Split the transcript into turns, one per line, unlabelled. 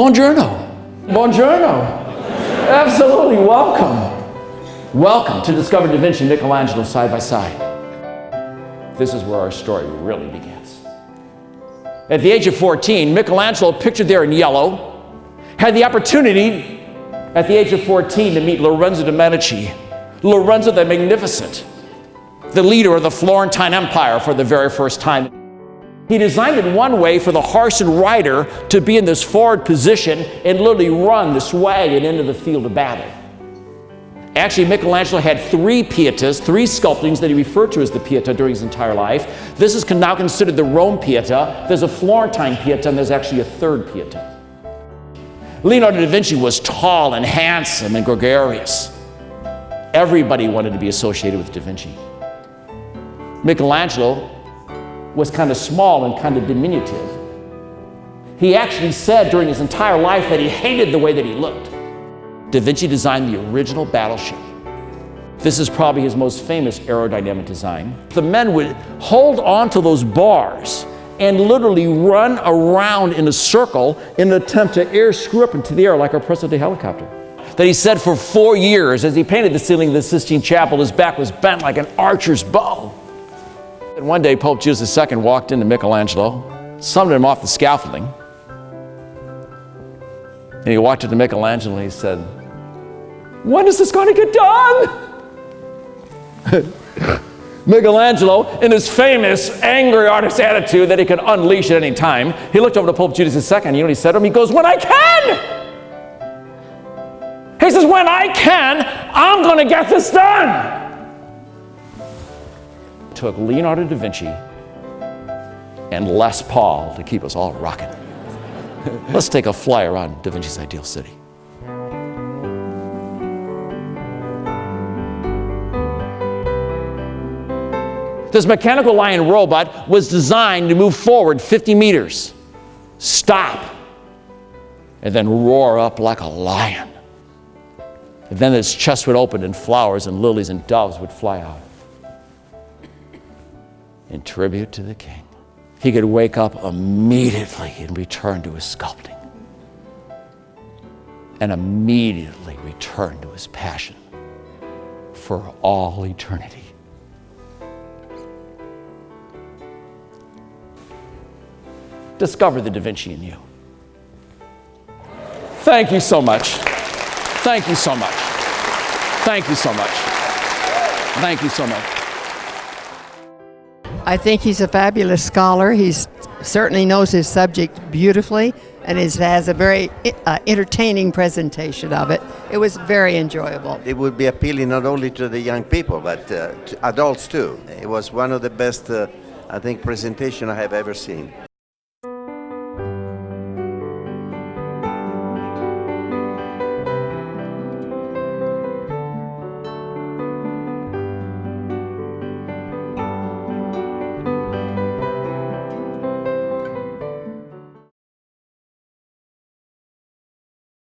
Buongiorno. Buongiorno. Absolutely welcome. Welcome to Discover Da Vinci and Michelangelo side by side. This is where our story really begins. At the age of 14, Michelangelo, pictured there in yellow, had the opportunity at the age of 14 to meet Lorenzo de' Medici, Lorenzo the Magnificent, the leader of the Florentine Empire for the very first time. He designed it one way for the horse and rider to be in this forward position and literally run this wagon into the field of battle. Actually, Michelangelo had three Pietas, three sculptings that he referred to as the Pieta during his entire life. This is now considered the Rome Pieta. There's a Florentine Pieta, and there's actually a third Pieta. Leonardo da Vinci was tall and handsome and gregarious. Everybody wanted to be associated with da Vinci. Michelangelo was kind of small and kind of diminutive. He actually said during his entire life that he hated the way that he looked. Da Vinci designed the original battleship. This is probably his most famous aerodynamic design. The men would hold on to those bars and literally run around in a circle in an attempt to air screw up into the air like present day helicopter. That he said for four years, as he painted the ceiling of the Sistine Chapel, his back was bent like an archer's bow. And one day, Pope Julius II walked into Michelangelo, summoned him off the scaffolding, and he walked into Michelangelo and he said, When is this going to get done? Michelangelo, in his famous angry artist attitude that he could unleash at any time, he looked over to Pope Julius II. You know he said to him? He goes, When I can! He says, When I can, I'm going to get this done took Leonardo da Vinci and Les Paul to keep us all rocking. Let's take a fly around Da Vinci's ideal city. This mechanical lion robot was designed to move forward 50 meters, stop, and then roar up like a lion. And then its chest would open and flowers and lilies and doves would fly out in tribute to the king. He could wake up immediately and return to his sculpting and immediately return to his passion for all eternity. Discover the Da Vinci in you. Thank you so much. Thank you so much. Thank you so much. Thank you so much.
I think he's a fabulous scholar. He certainly knows his subject beautifully and is, has a very uh, entertaining presentation of it. It was very enjoyable.
It would be appealing not only to the young people, but uh, to adults too. It was one of the best, uh, I think, presentation I have ever seen.